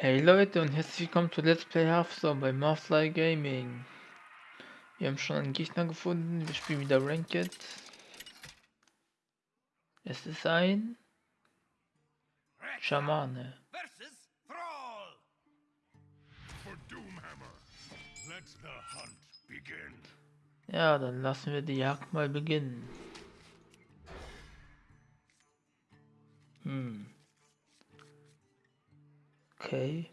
Hey Leute und herzlich willkommen zu Let's Play Hearthstone bei Marfly Gaming. Wir haben schon einen Gegner gefunden, wir spielen wieder Ranked. Es ist ein Schamane. Ja, dann lassen wir die Jagd mal beginnen. Hm. Okay.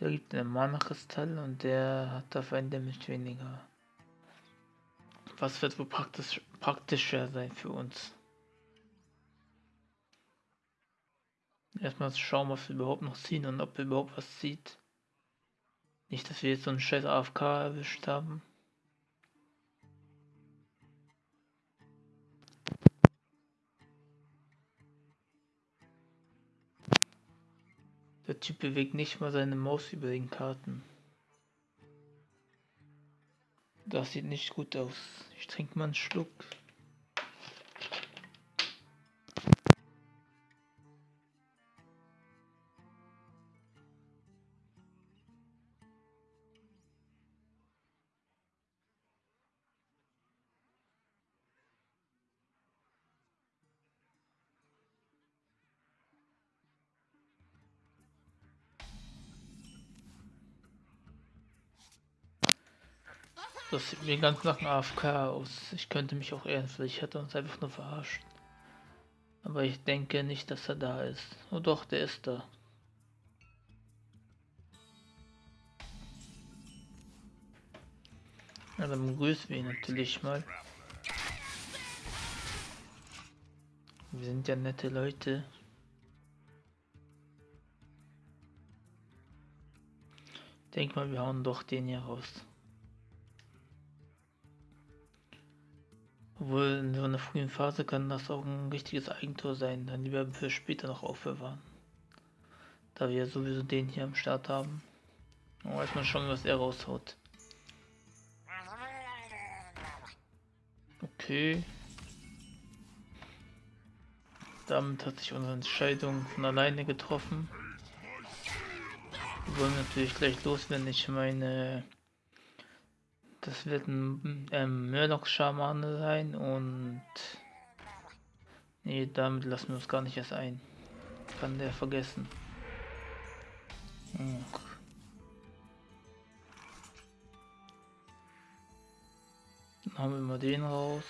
Der gibt einen Mana-Kristall und der hat auf ein Damage weniger. Was wird wohl praktisch, praktischer sein für uns? Erstmal schauen, was wir überhaupt noch ziehen und ob wir überhaupt was zieht. Nicht, dass wir jetzt so einen scheiß AFK erwischt haben. Der Typ bewegt nicht mal seine Maus über den Karten. Das sieht nicht gut aus. Ich trinke mal einen Schluck. Das sieht mir ganz nach einem AFK aus. Ich könnte mich auch ehren, vielleicht hat er uns einfach nur verarscht. Aber ich denke nicht, dass er da ist. Oh doch, der ist da. Ja, dann begrüßen wir ihn natürlich mal. Wir sind ja nette Leute. Denk mal, wir hauen doch den hier raus. Obwohl in so einer frühen Phase kann das auch ein richtiges Eigentor sein, dann lieber für später noch aufbewahren. Da wir sowieso den hier am Start haben. Und weiß man schon, was er raushaut. Okay. Damit hat sich unsere Entscheidung von alleine getroffen. Wir wollen natürlich gleich los, wenn ich meine das wird ein ähm, Murloc-Schamane sein und... Nee, damit lassen wir uns gar nicht erst ein. Kann der vergessen. Hm. Dann haben wir mal den raus.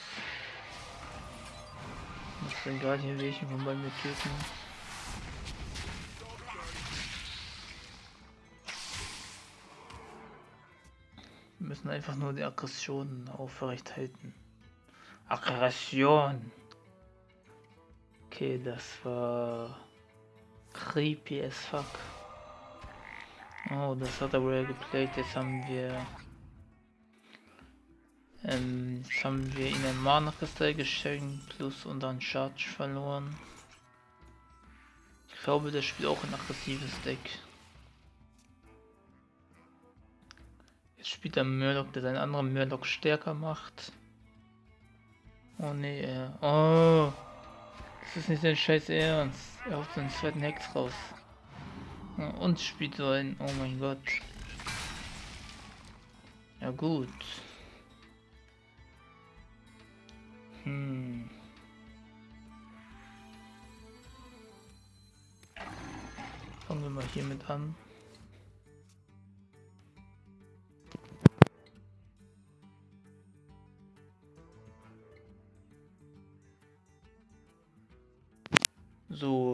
Muss den gerade hier welchen von bei mir töten. Müssen einfach nur die Aggression aufrecht halten. Aggression! Okay, das war creepy as fuck. Oh, das hat er wohl geplayt. Jetzt haben wir ähm, jetzt haben wir ihnen ein Mana-Kristall geschenkt plus unseren Charge verloren. Ich glaube, der spielt auch ein aggressives Deck. Spielt der Murloc, der seinen anderen Murloc stärker macht. Oh nee, äh, oh. Das ist nicht sein scheiß Ernst. Er haut seinen zweiten Hex raus. Und spielt so ein, oh mein Gott. Ja gut. Hm. Fangen wir mal hiermit an.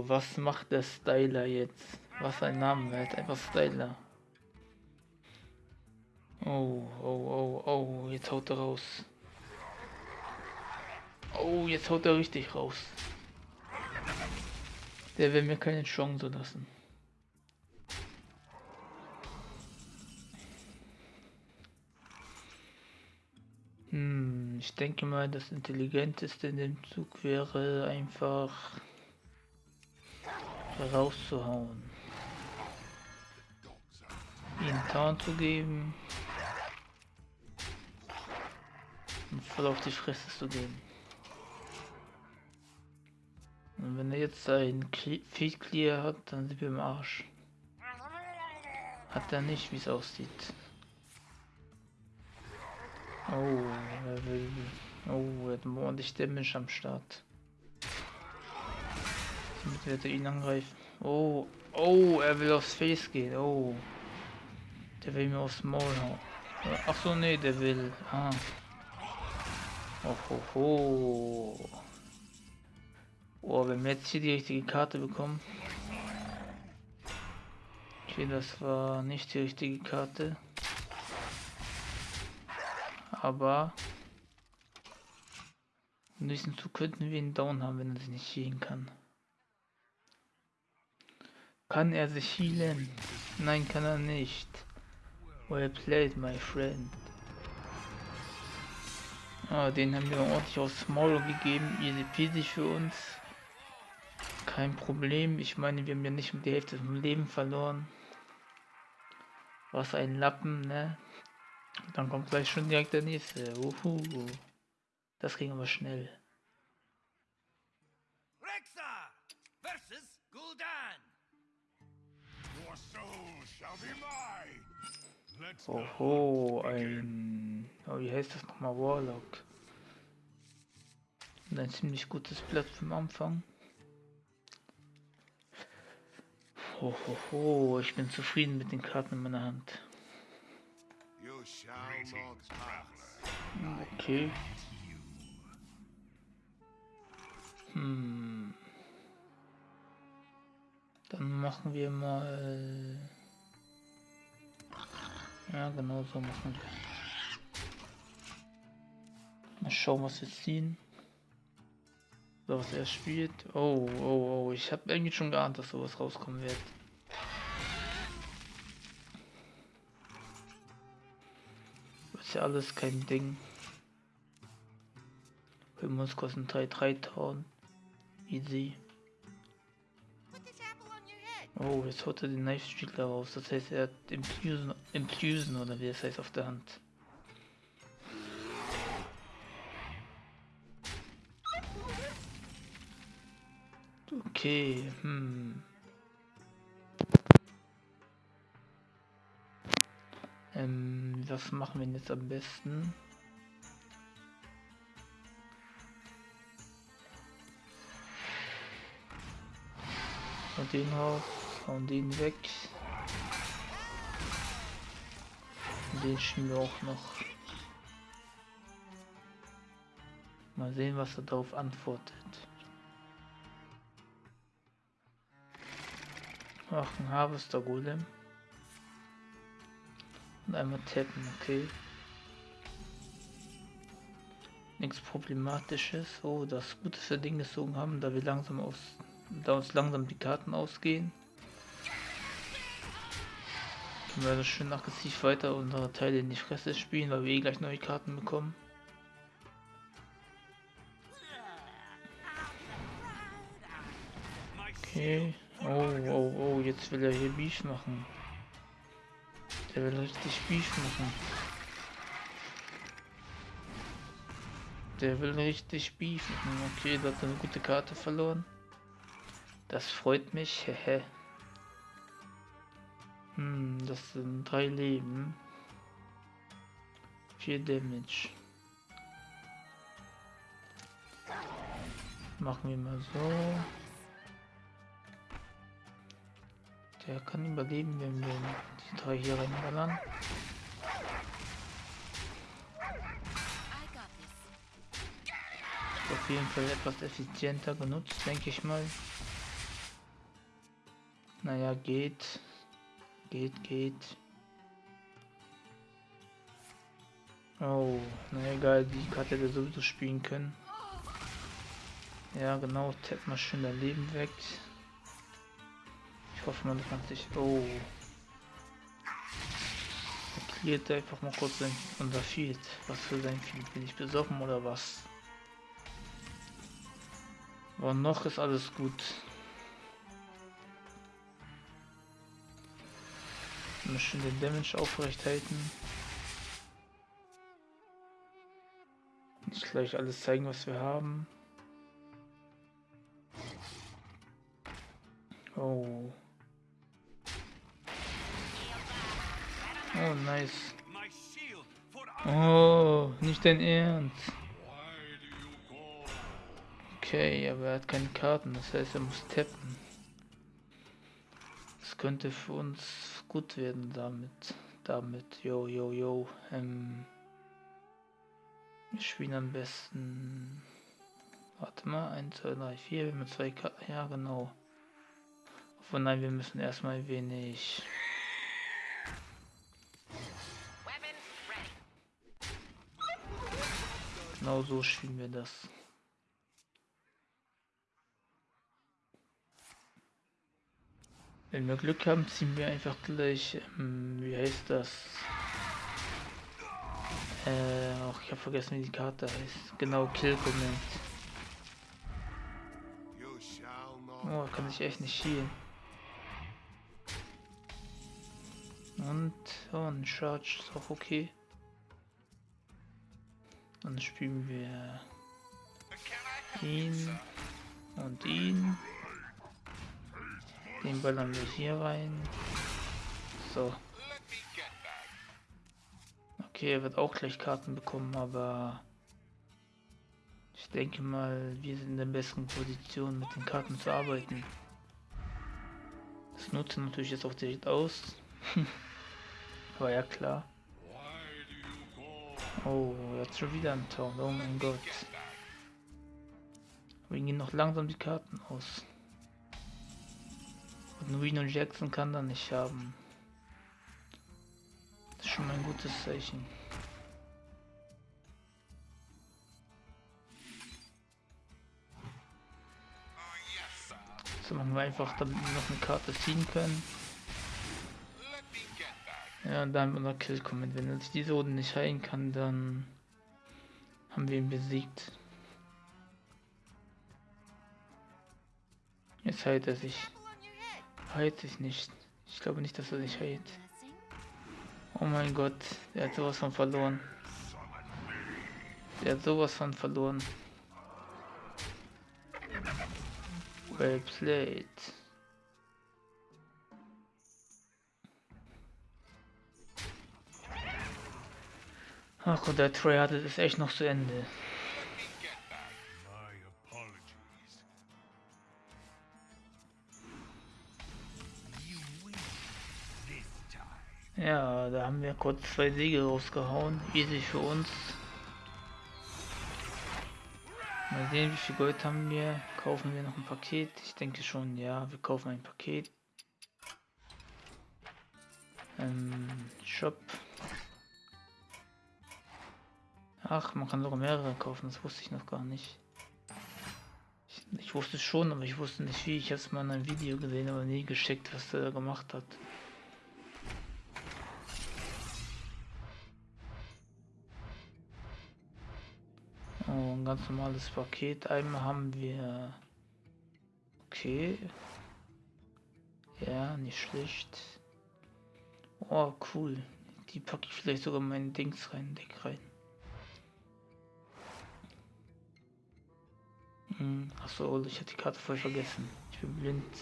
Was macht der Styler jetzt? Was ein Name, er hat einfach Styler. Oh, oh, oh, oh, jetzt haut er raus. Oh, jetzt haut er richtig raus. Der will mir keine Chance lassen. Hm, ich denke mal, das Intelligenteste in dem Zug wäre einfach rauszuhauen. Ihnen Tarn zu geben. Und voll auf die Fresse zu gehen. Und wenn er jetzt ein Feed Clear hat, dann sind wir im Arsch. Hat er nicht, wie es aussieht. Oh, er will. Oh, er hat ordentlich Damage am Start. Damit er ihn angreifen. Oh, oh, er will aufs Face gehen. Oh. Der will mir aufs Maul hauen. Ach so, nee, der will. Ah. Oh, ho, ho. Oh, wenn wir jetzt hier die richtige Karte bekommen. Okay, das war nicht die richtige Karte. Aber in diesem Zug könnten wir ihn down haben, wenn er sich nicht healen kann. Kann er sich healen? Nein, kann er nicht. Well played, my friend. Ah, den haben wir ordentlich aufs Maul gegeben. Easy peasy für uns. Kein Problem. Ich meine, wir haben ja nicht mit die Hälfte vom Leben verloren. Was ein Lappen, ne? Dann kommt gleich schon direkt der nächste. Uhu. Das ging aber schnell. Oho, ein. Oh, wie heißt das nochmal? Warlock. Und ein ziemlich gutes Blatt vom Anfang. Hohoho, ich bin zufrieden mit den Karten in meiner Hand. Okay. Hm. Machen wir mal... Ja, genau so machen wir. Mal schauen, was wir ziehen. So, was er spielt. Oh, oh, oh. Ich habe irgendwie schon geahnt, dass sowas rauskommen wird. ja alles kein Ding. Wir kosten 3 3000. Easy. Oh, jetzt holt er den Knife Streetler raus. Das heißt, er hat Implusion, Implusion oder wie es heißt auf der Hand. Okay, hm. Ähm, was machen wir jetzt am besten? Und den raus, hauen den weg. Den schieben wir auch noch. Mal sehen, was er darauf antwortet. Ach, ein Harvester Golem. Und einmal tappen, okay. Nichts Problematisches. Oh, das Gute für Ding gezogen haben, da wir langsam aus, da uns langsam die Karten ausgehen. Wir also schön aggressiv weiter unsere Teile in die Fresse spielen, weil wir eh gleich neue Karten bekommen. Okay. Oh, oh, oh, jetzt will er hier Beef machen. Der will richtig Beef machen. Der will richtig Beef machen. Okay, da hat er eine gute Karte verloren. Das freut mich. Hehe. Hm, das sind drei Leben. Vier Damage. Machen wir mal so. Der kann überleben, wenn wir die drei hier reinballern. Auf jeden Fall etwas effizienter genutzt, denke ich mal. Naja, geht. Geht, geht. Oh, na egal, die Karte hätte sowieso spielen können. Ja, genau, tap mal schön dein Leben weg. Ich hoffe, man kann sich. Oh. Er klärt einfach mal kurz sein, unser Field. Was für sein Field? Bin ich besoffen oder was? Aber noch ist alles gut. Wir müssen den Damage aufrecht halten. Nicht gleich alles zeigen, was wir haben. Oh. Oh, nice. Oh, nicht dein Ernst. Okay, aber er hat keine Karten, das heißt, er muss tappen. Könnte für uns gut werden damit. Damit, yo, yo, yo. Ähm, wir spielen am besten. Warte mal, 1, 2, 3, 4, wir haben zwei Karten. Ja, genau. Obwohl, nein, wir müssen erstmal wenig. Genau so spielen wir das. Wenn wir Glück haben, ziehen wir einfach gleich, ähm, wie heißt das? Äh, auch ich habe vergessen, wie die Karte heißt. Genau, Kill Command. Oh, kann ich echt nicht schielen. Und, oh, ein Charge ist auch okay. Dann spielen wir ihn und ihn. Den ballern wir hier rein. So. Okay, er wird auch gleich Karten bekommen, aber ich denke mal, wir sind in der besten Position, mit den Karten zu arbeiten. Das nutzen natürlich jetzt auch direkt aus. aber ja klar. Oh, jetzt schon wieder ein Town. Oh mein Gott. Aber gehen noch langsam die Karten aus. Und Reno Jackson kann da nicht haben. Das ist schon mal ein gutes Zeichen. So machen wir einfach, damit wir noch eine Karte ziehen können. Ja, und dann unser Kill kommen. Wenn er sich diese Runde nicht heilen kann, dann haben wir ihn besiegt. Jetzt heilt er sich. Heilt sich nicht. Ich glaube nicht, dass er sich heilt. Oh mein Gott, der hat sowas von verloren. Der hat sowas von verloren. Well played. Ach Gott, der hatte es echt noch zu Ende. Ja, da haben wir kurz zwei Siege rausgehauen. Easy für uns. Mal sehen, wie viel Gold haben wir. Kaufen wir noch ein Paket? Ich denke schon, ja, wir kaufen ein Paket. Ähm, Shop. Ach, man kann sogar mehrere kaufen, das wusste ich noch gar nicht. Ich, ich wusste schon, aber ich wusste nicht wie. Ich habe es mal in einem Video gesehen, aber nie geschickt, was der da gemacht hat. Ein ganz normales Paket. Einmal haben wir... Okay. Ja, nicht schlecht. Oh, cool. Die packe ich vielleicht sogar meinen Dings rein, Deck rein. Hm, achso, ich hatte die Karte voll vergessen. Ich bin blind.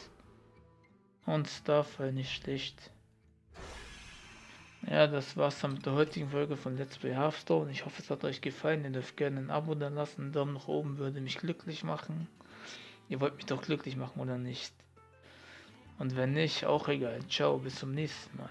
Und Starfire nicht schlecht. Ja, das war's dann mit der heutigen Folge von Let's Play Hearthstone. Ich hoffe, es hat euch gefallen. Ihr dürft gerne ein Abo da lassen. Ein Daumen nach oben würde mich glücklich machen. Ihr wollt mich doch glücklich machen, oder nicht? Und wenn nicht, auch egal. Ciao, bis zum nächsten Mal.